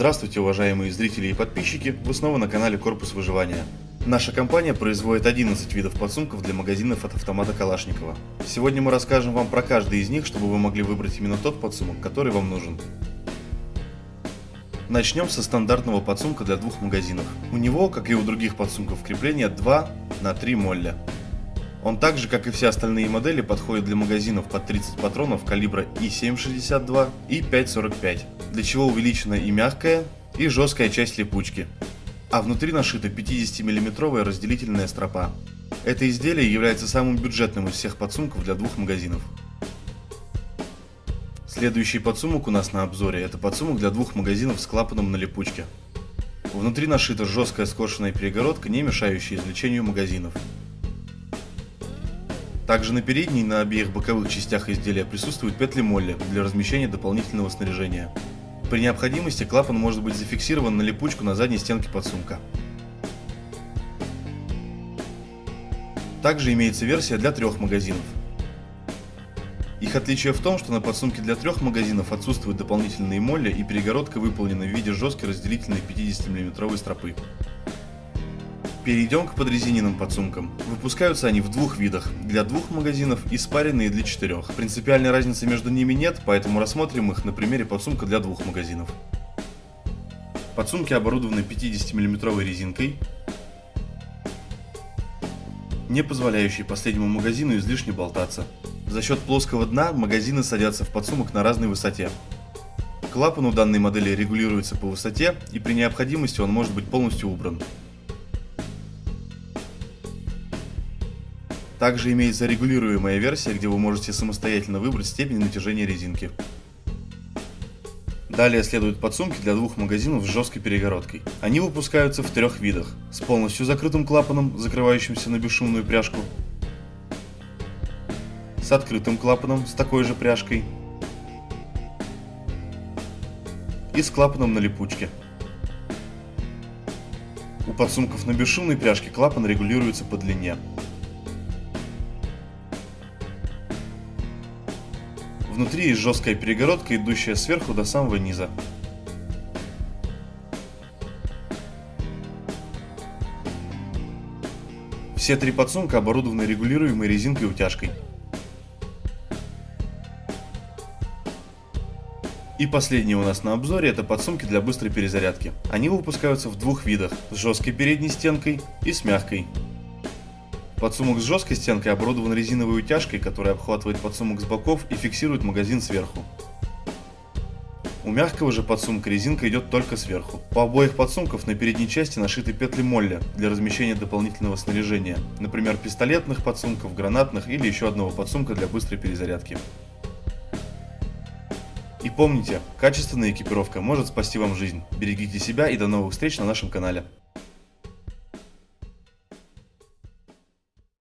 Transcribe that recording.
Здравствуйте, уважаемые зрители и подписчики, вы снова на канале Корпус Выживания. Наша компания производит 11 видов подсумков для магазинов от автомата Калашникова. Сегодня мы расскажем вам про каждый из них, чтобы вы могли выбрать именно тот подсумок, который вам нужен. Начнем со стандартного подсумка для двух магазинов. У него, как и у других подсумков крепления, 2 на 3 молля. Он так же, как и все остальные модели, подходит для магазинов под 30 патронов калибра и 7,62 и 5,45, для чего увеличена и мягкая, и жесткая часть липучки. А внутри нашита 50 миллиметровая разделительная стропа. Это изделие является самым бюджетным из всех подсумков для двух магазинов. Следующий подсумок у нас на обзоре – это подсумок для двух магазинов с клапаном на липучке. Внутри нашита жесткая скошенная перегородка, не мешающая извлечению магазинов. Также на передней и на обеих боковых частях изделия присутствуют петли молли для размещения дополнительного снаряжения. При необходимости клапан может быть зафиксирован на липучку на задней стенке подсумка. Также имеется версия для трех магазинов. Их отличие в том, что на подсумке для трех магазинов отсутствуют дополнительные молли и перегородка выполнена в виде жесткой разделительной 50 мм стропы. Перейдем к подрезиненным подсумкам. Выпускаются они в двух видах, для двух магазинов и спаренные для четырех. Принципиальной разницы между ними нет, поэтому рассмотрим их на примере подсумка для двух магазинов. Подсумки оборудованы 50 мм резинкой, не позволяющей последнему магазину излишне болтаться. За счет плоского дна магазины садятся в подсумок на разной высоте. Клапан у данной модели регулируется по высоте и при необходимости он может быть полностью убран. Также имеется регулируемая версия, где вы можете самостоятельно выбрать степень натяжения резинки. Далее следуют подсумки для двух магазинов с жесткой перегородкой. Они выпускаются в трех видах. С полностью закрытым клапаном, закрывающимся на бесшумную пряжку. С открытым клапаном, с такой же пряжкой. И с клапаном на липучке. У подсумков на бесшумной пряжке клапан регулируется по длине. Внутри есть жесткая перегородка, идущая сверху до самого низа. Все три подсумка оборудованы регулируемой резинкой утяжкой. И последний у нас на обзоре это подсумки для быстрой перезарядки. Они выпускаются в двух видах, с жесткой передней стенкой и с мягкой. Подсумок с жесткой стенкой оборудован резиновой утяжкой, которая обхватывает подсумок с боков и фиксирует магазин сверху. У мягкого же подсумка резинка идет только сверху. По обоих подсумков на передней части нашиты петли молли для размещения дополнительного снаряжения, например пистолетных подсумков, гранатных или еще одного подсумка для быстрой перезарядки. И помните, качественная экипировка может спасти вам жизнь. Берегите себя и до новых встреч на нашем канале.